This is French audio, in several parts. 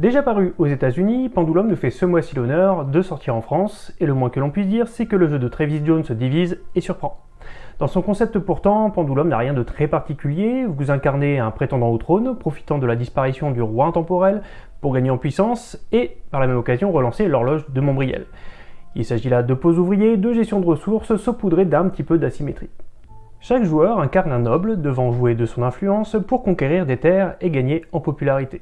Déjà paru aux états unis Pendulum nous fait ce mois-ci l'honneur de sortir en France, et le moins que l'on puisse dire, c'est que le jeu de Travis Jones se divise et surprend. Dans son concept pourtant, Pendulum n'a rien de très particulier, vous incarnez un prétendant au trône, profitant de la disparition du roi intemporel pour gagner en puissance, et par la même occasion relancer l'horloge de Montbriel. Il s'agit là de pose ouvriers, de gestion de ressources, saupoudrées d'un petit peu d'asymétrie. Chaque joueur incarne un noble devant jouer de son influence pour conquérir des terres et gagner en popularité.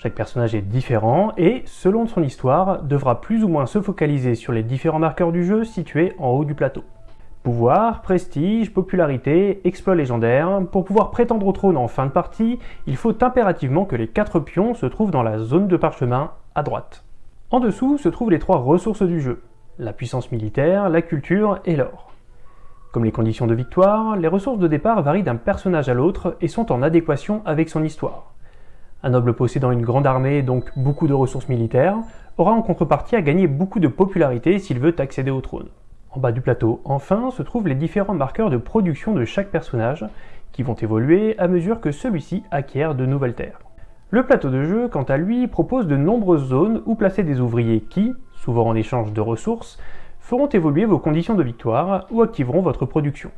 Chaque personnage est différent et, selon son histoire, devra plus ou moins se focaliser sur les différents marqueurs du jeu situés en haut du plateau. Pouvoir, prestige, popularité, exploit légendaire, pour pouvoir prétendre au trône en fin de partie, il faut impérativement que les 4 pions se trouvent dans la zone de parchemin à droite. En dessous se trouvent les trois ressources du jeu, la puissance militaire, la culture et l'or. Comme les conditions de victoire, les ressources de départ varient d'un personnage à l'autre et sont en adéquation avec son histoire. Un noble possédant une grande armée, donc beaucoup de ressources militaires, aura en contrepartie à gagner beaucoup de popularité s'il veut accéder au trône. En bas du plateau, enfin, se trouvent les différents marqueurs de production de chaque personnage, qui vont évoluer à mesure que celui-ci acquiert de nouvelles terres. Le plateau de jeu, quant à lui, propose de nombreuses zones où placer des ouvriers qui, souvent en échange de ressources, feront évoluer vos conditions de victoire ou activeront votre production.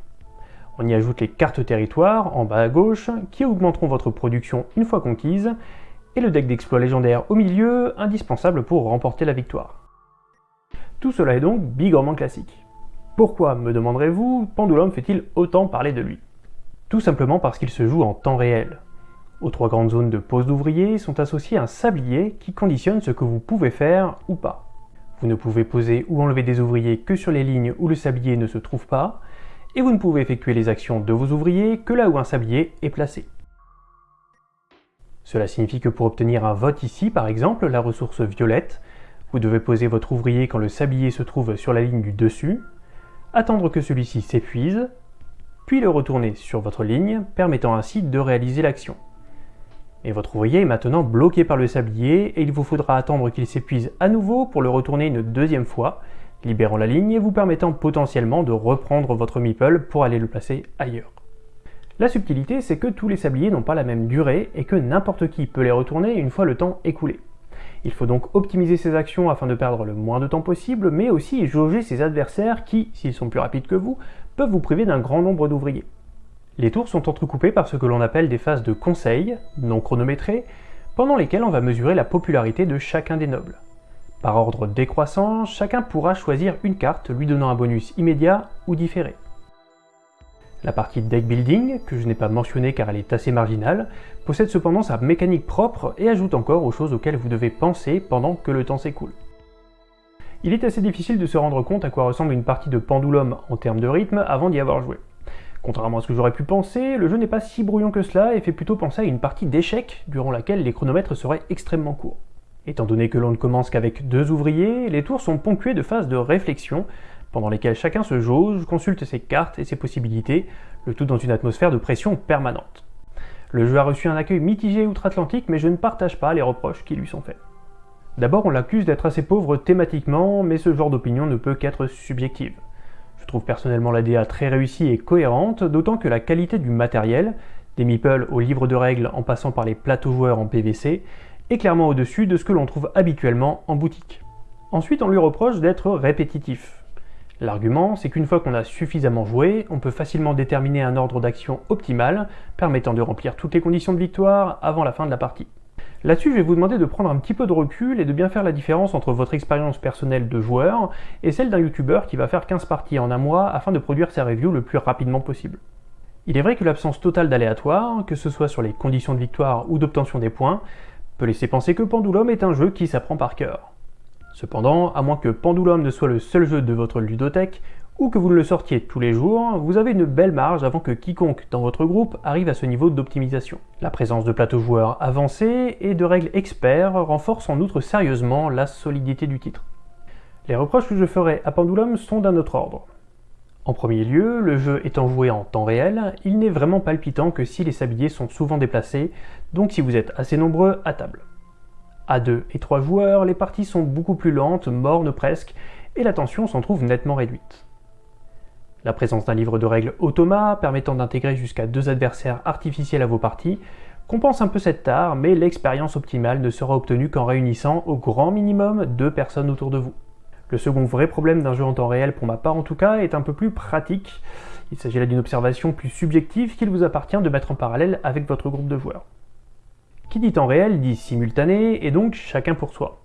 On y ajoute les cartes territoires en bas à gauche qui augmenteront votre production une fois conquise et le deck d'exploits légendaires au milieu, indispensable pour remporter la victoire. Tout cela est donc bigrement classique. Pourquoi, me demanderez-vous, Pendulum fait-il autant parler de lui? Tout simplement parce qu'il se joue en temps réel. Aux trois grandes zones de pose d'ouvriers sont associés un sablier qui conditionne ce que vous pouvez faire ou pas. Vous ne pouvez poser ou enlever des ouvriers que sur les lignes où le sablier ne se trouve pas, et vous ne pouvez effectuer les actions de vos ouvriers que là où un sablier est placé. Cela signifie que pour obtenir un vote ici, par exemple, la ressource violette, vous devez poser votre ouvrier quand le sablier se trouve sur la ligne du dessus, attendre que celui-ci s'épuise, puis le retourner sur votre ligne, permettant ainsi de réaliser l'action. Et votre ouvrier est maintenant bloqué par le sablier et il vous faudra attendre qu'il s'épuise à nouveau pour le retourner une deuxième fois, libérant la ligne et vous permettant potentiellement de reprendre votre meeple pour aller le placer ailleurs. La subtilité, c'est que tous les sabliers n'ont pas la même durée et que n'importe qui peut les retourner une fois le temps écoulé. Il faut donc optimiser ses actions afin de perdre le moins de temps possible, mais aussi jauger ses adversaires qui, s'ils sont plus rapides que vous, peuvent vous priver d'un grand nombre d'ouvriers. Les tours sont entrecoupées par ce que l'on appelle des phases de conseil, non chronométrées, pendant lesquelles on va mesurer la popularité de chacun des nobles. Par ordre décroissant, chacun pourra choisir une carte lui donnant un bonus immédiat ou différé. La partie deck building, que je n'ai pas mentionnée car elle est assez marginale, possède cependant sa mécanique propre et ajoute encore aux choses auxquelles vous devez penser pendant que le temps s'écoule. Il est assez difficile de se rendre compte à quoi ressemble une partie de Pendulum en termes de rythme avant d'y avoir joué. Contrairement à ce que j'aurais pu penser, le jeu n'est pas si brouillon que cela et fait plutôt penser à une partie d'échecs durant laquelle les chronomètres seraient extrêmement courts. Étant donné que l'on ne commence qu'avec deux ouvriers, les tours sont ponctués de phases de réflexion, pendant lesquelles chacun se jauge, consulte ses cartes et ses possibilités, le tout dans une atmosphère de pression permanente. Le jeu a reçu un accueil mitigé outre-Atlantique, mais je ne partage pas les reproches qui lui sont faits. D'abord, on l'accuse d'être assez pauvre thématiquement, mais ce genre d'opinion ne peut qu'être subjective. Je trouve personnellement la DA très réussie et cohérente, d'autant que la qualité du matériel, des meeples au livre de règles en passant par les plateaux joueurs en PVC, est clairement au-dessus de ce que l'on trouve habituellement en boutique. Ensuite, on lui reproche d'être répétitif. L'argument, c'est qu'une fois qu'on a suffisamment joué, on peut facilement déterminer un ordre d'action optimal, permettant de remplir toutes les conditions de victoire avant la fin de la partie. Là-dessus, je vais vous demander de prendre un petit peu de recul et de bien faire la différence entre votre expérience personnelle de joueur et celle d'un youtubeur qui va faire 15 parties en un mois afin de produire ses reviews le plus rapidement possible. Il est vrai que l'absence totale d'aléatoire, que ce soit sur les conditions de victoire ou d'obtention des points, peut laisser penser que Pendulum est un jeu qui s'apprend par cœur. Cependant, à moins que Pendulum ne soit le seul jeu de votre ludothèque, ou que vous ne le sortiez tous les jours, vous avez une belle marge avant que quiconque dans votre groupe arrive à ce niveau d'optimisation. La présence de plateaux joueurs avancés et de règles experts renforce en outre sérieusement la solidité du titre. Les reproches que je ferai à Pendulum sont d'un autre ordre. En premier lieu, le jeu étant joué en temps réel, il n'est vraiment palpitant que si les sabliers sont souvent déplacés, donc si vous êtes assez nombreux à table. À 2 et 3 joueurs, les parties sont beaucoup plus lentes, mornes presque, et la tension s'en trouve nettement réduite. La présence d'un livre de règles automa permettant d'intégrer jusqu'à deux adversaires artificiels à vos parties compense un peu cette tare, mais l'expérience optimale ne sera obtenue qu'en réunissant au grand minimum deux personnes autour de vous. Le second vrai problème d'un jeu en temps réel, pour ma part en tout cas, est un peu plus pratique. Il s'agit là d'une observation plus subjective qu'il vous appartient de mettre en parallèle avec votre groupe de joueurs. Qui dit temps réel dit simultané, et donc chacun pour soi.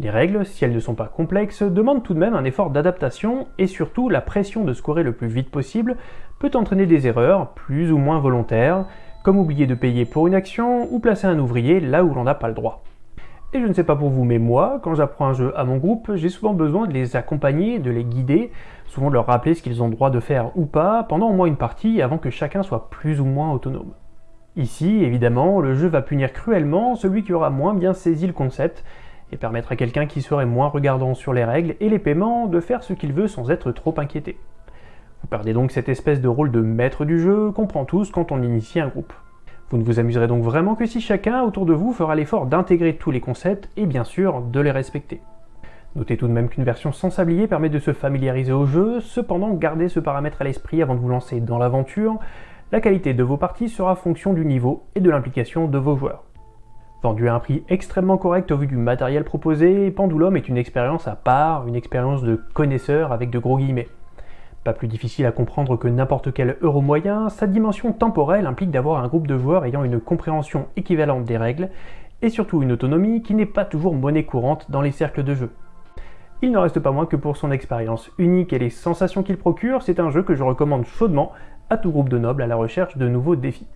Les règles, si elles ne sont pas complexes, demandent tout de même un effort d'adaptation, et surtout la pression de scorer le plus vite possible peut entraîner des erreurs, plus ou moins volontaires, comme oublier de payer pour une action ou placer un ouvrier là où l'on n'a pas le droit. Et je ne sais pas pour vous, mais moi, quand j'apprends un jeu à mon groupe, j'ai souvent besoin de les accompagner, de les guider, souvent de leur rappeler ce qu'ils ont droit de faire ou pas, pendant au moins une partie, avant que chacun soit plus ou moins autonome. Ici, évidemment, le jeu va punir cruellement celui qui aura moins bien saisi le concept, et permettre à quelqu'un qui serait moins regardant sur les règles et les paiements de faire ce qu'il veut sans être trop inquiété. Vous perdez donc cette espèce de rôle de maître du jeu qu'on prend tous quand on initie un groupe. Vous ne vous amuserez donc vraiment que si chacun autour de vous fera l'effort d'intégrer tous les concepts et bien sûr de les respecter. Notez tout de même qu'une version sans sablier permet de se familiariser au jeu, cependant gardez ce paramètre à l'esprit avant de vous lancer dans l'aventure, la qualité de vos parties sera fonction du niveau et de l'implication de vos joueurs. Vendu à un prix extrêmement correct au vu du matériel proposé, Pendulum est une expérience à part, une expérience de connaisseur avec de gros guillemets. Pas plus difficile à comprendre que n'importe quel euro moyen, sa dimension temporelle implique d'avoir un groupe de joueurs ayant une compréhension équivalente des règles, et surtout une autonomie qui n'est pas toujours monnaie courante dans les cercles de jeu. Il n'en reste pas moins que pour son expérience unique et les sensations qu'il procure, c'est un jeu que je recommande chaudement à tout groupe de nobles à la recherche de nouveaux défis.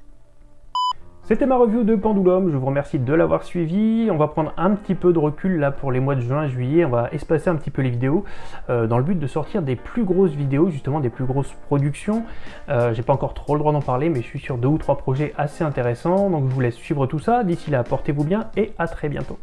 C'était ma review de Pendulum, je vous remercie de l'avoir suivi. On va prendre un petit peu de recul là pour les mois de juin et juillet, on va espacer un petit peu les vidéos euh, dans le but de sortir des plus grosses vidéos, justement des plus grosses productions. Euh, J'ai pas encore trop le droit d'en parler, mais je suis sur deux ou trois projets assez intéressants, donc je vous laisse suivre tout ça. D'ici là, portez-vous bien et à très bientôt.